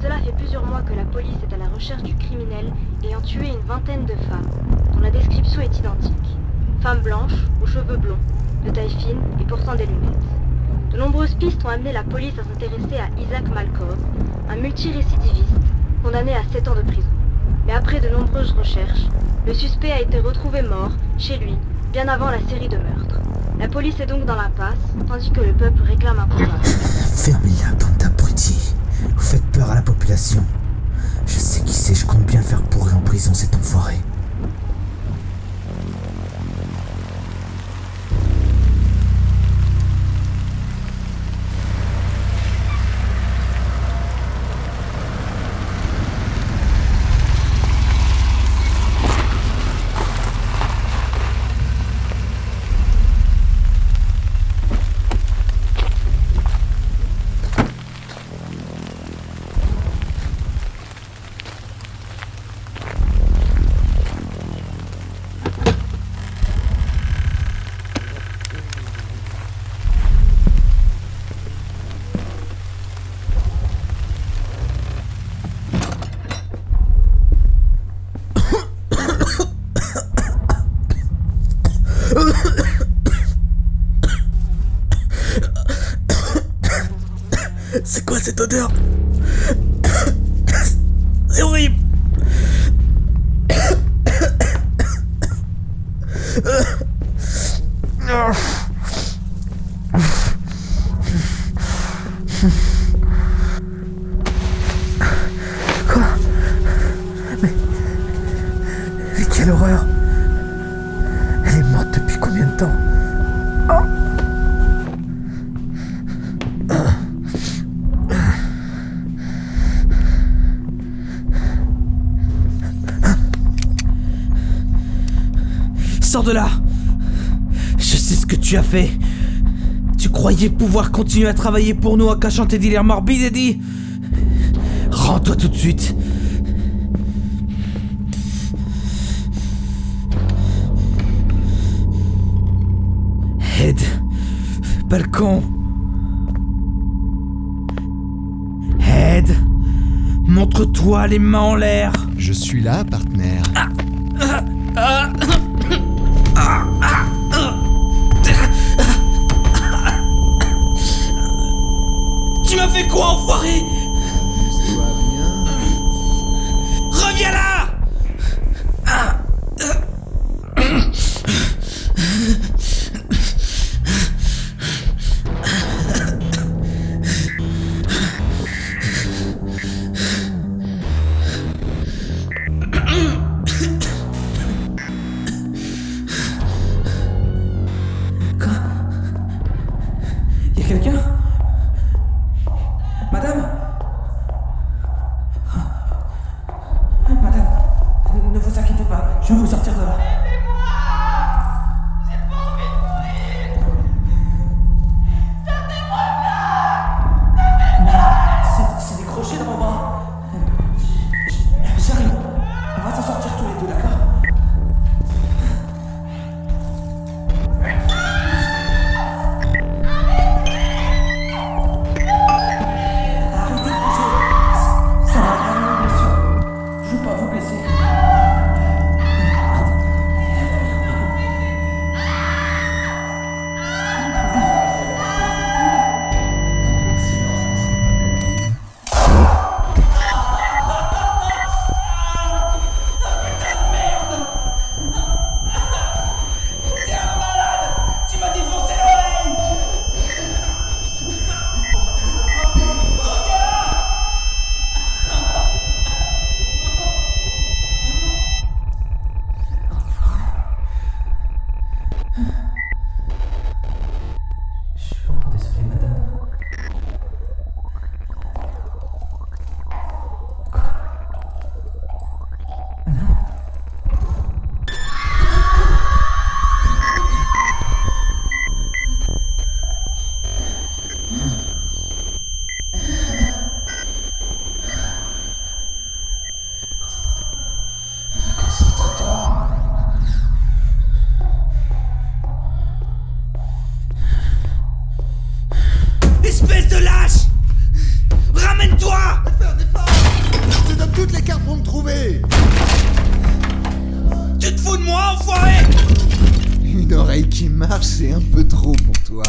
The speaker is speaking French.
Cela fait plusieurs mois que la police est à la recherche du criminel ayant tué une vingtaine de femmes, dont la description est identique. Femmes blanches, aux cheveux blonds, de taille fine et portant des lunettes. De nombreuses pistes ont amené la police à s'intéresser à Isaac Malkov, un multirécidiviste condamné à 7 ans de prison. Mais après de nombreuses recherches, le suspect a été retrouvé mort, chez lui, bien avant la série de meurtres. La police est donc dans l'impasse, tandis que le peuple réclame un coupable. Fermez-la, bande d'abrutis. Vous faites peur à la population. Je sais qui c'est, je compte bien faire pourrir en prison cet enfoiré. C'est quoi cette odeur C'est horrible Sors de là Je sais ce que tu as fait. Tu croyais pouvoir continuer à travailler pour nous en cachant tes délires morbides, Eddie Rends-toi tout de suite. Ed. Balcon. Ed. Montre-toi les mains en l'air. Je suis là, partenaire. Tu m'as fait quoi, enfoiré? Reviens là Madame Madame, ne vous inquiétez pas, je vais vous sortir de là. Oreille qui marche, c'est un peu trop pour toi.